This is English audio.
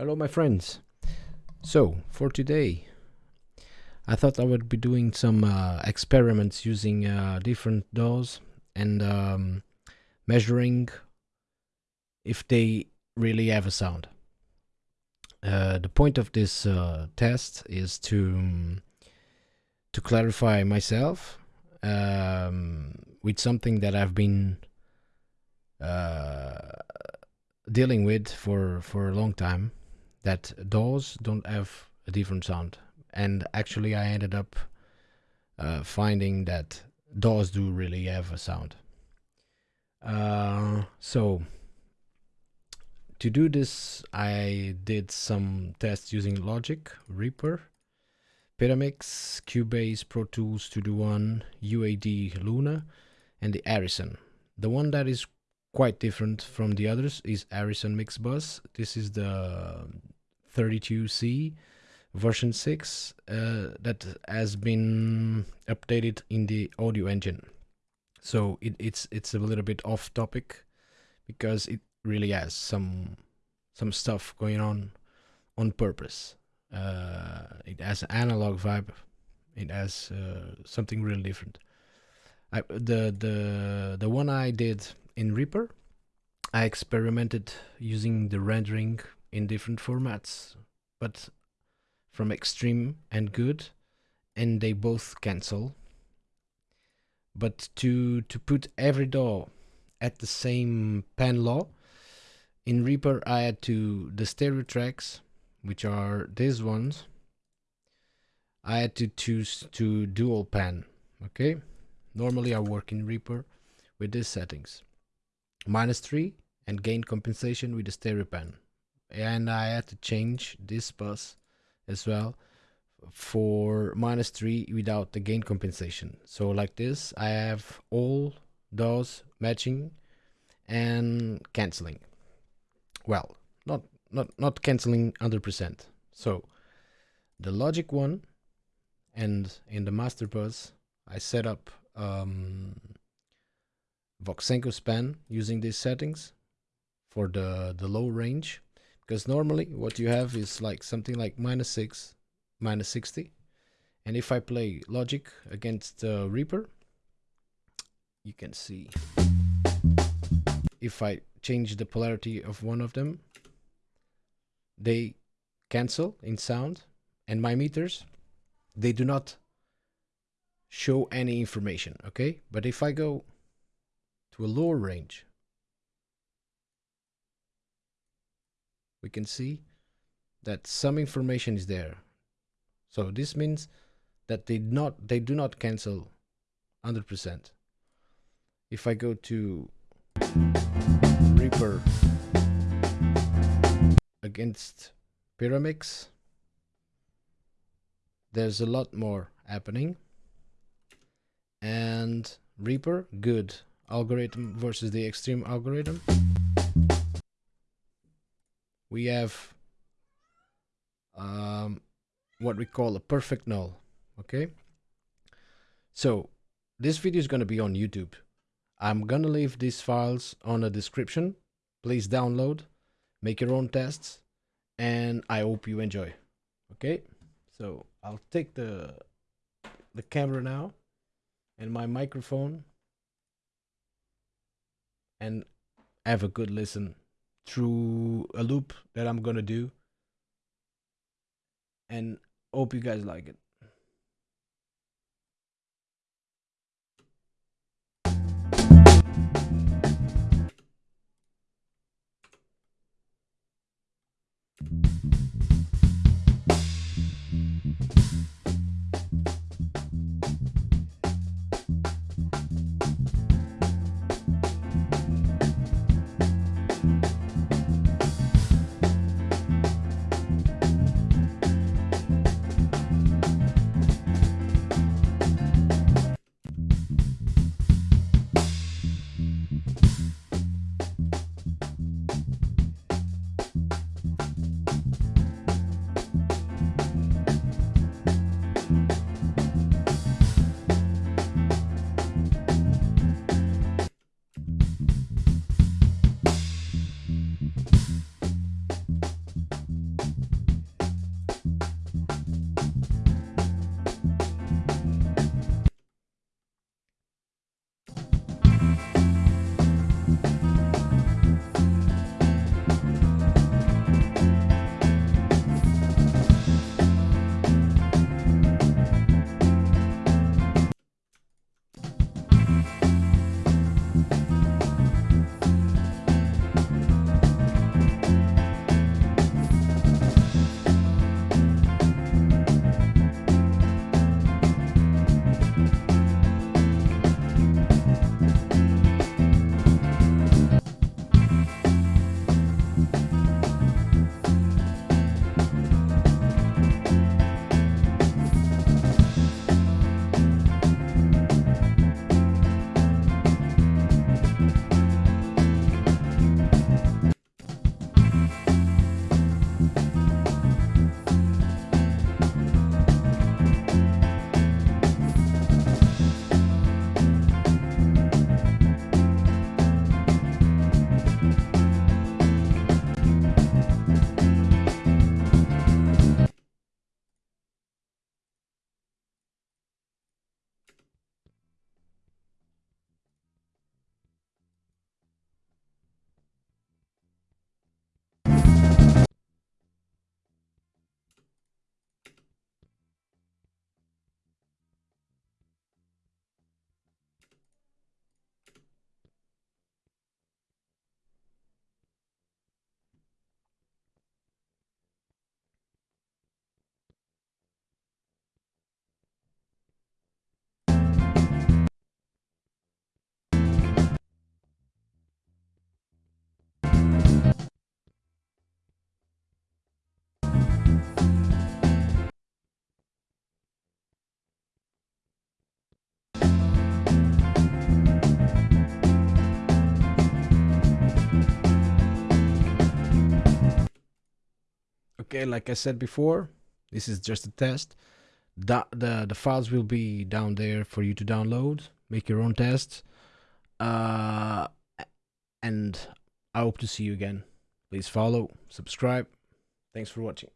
Hello, my friends. So, for today, I thought I would be doing some uh, experiments using uh, different DAWs and um, measuring if they really have a sound. Uh, the point of this uh, test is to to clarify myself um, with something that I've been uh, dealing with for for a long time that DAWs don't have a different sound and actually I ended up uh, finding that DAWs do really have a sound uh, so to do this I did some tests using Logic, Reaper, Pyramix, Cubase, Pro Tools Studio One, UAD Luna and the Harrison. The one that is quite different from the others is Harrison Mixbus. This is the 32C version 6 uh, that has been updated in the audio engine. So it, it's it's a little bit off topic because it really has some some stuff going on on purpose. Uh, it has an analog vibe. It has uh, something really different. I, the the the one I did in Reaper, I experimented using the rendering in different formats, but from extreme and good, and they both cancel. But to to put every DAW at the same pan law, in Reaper I had to the stereo tracks, which are these ones. I had to choose to dual pan. Okay, normally I work in Reaper with these settings: minus three and gain compensation with the stereo pan and I had to change this bus as well for minus 3 without the gain compensation. So like this I have all those matching and cancelling well not not not cancelling 100% so the Logic one and in the master bus I set up um, Voxengo span using these settings for the the low range because normally what you have is like something like minus 6 minus 60 and if I play Logic against uh, Reaper you can see if I change the polarity of one of them they cancel in sound and my meters they do not show any information okay? But if I go to a lower range we can see that some information is there. So this means that they not they do not cancel 100%. If I go to Reaper against Pyramix, there's a lot more happening. And Reaper, good algorithm versus the extreme algorithm we have um, what we call a perfect null okay? So this video is going to be on YouTube. I'm gonna leave these files on the description. Please download make your own tests and I hope you enjoy okay? So I'll take the the camera now and my microphone and have a good listen through a loop that I'm gonna do. And hope you guys like it okay, like I said before, this is just a test. The, the, the files will be down there for you to download, make your own tests. Uh, and I hope to see you again. Please follow, subscribe. Thanks for watching.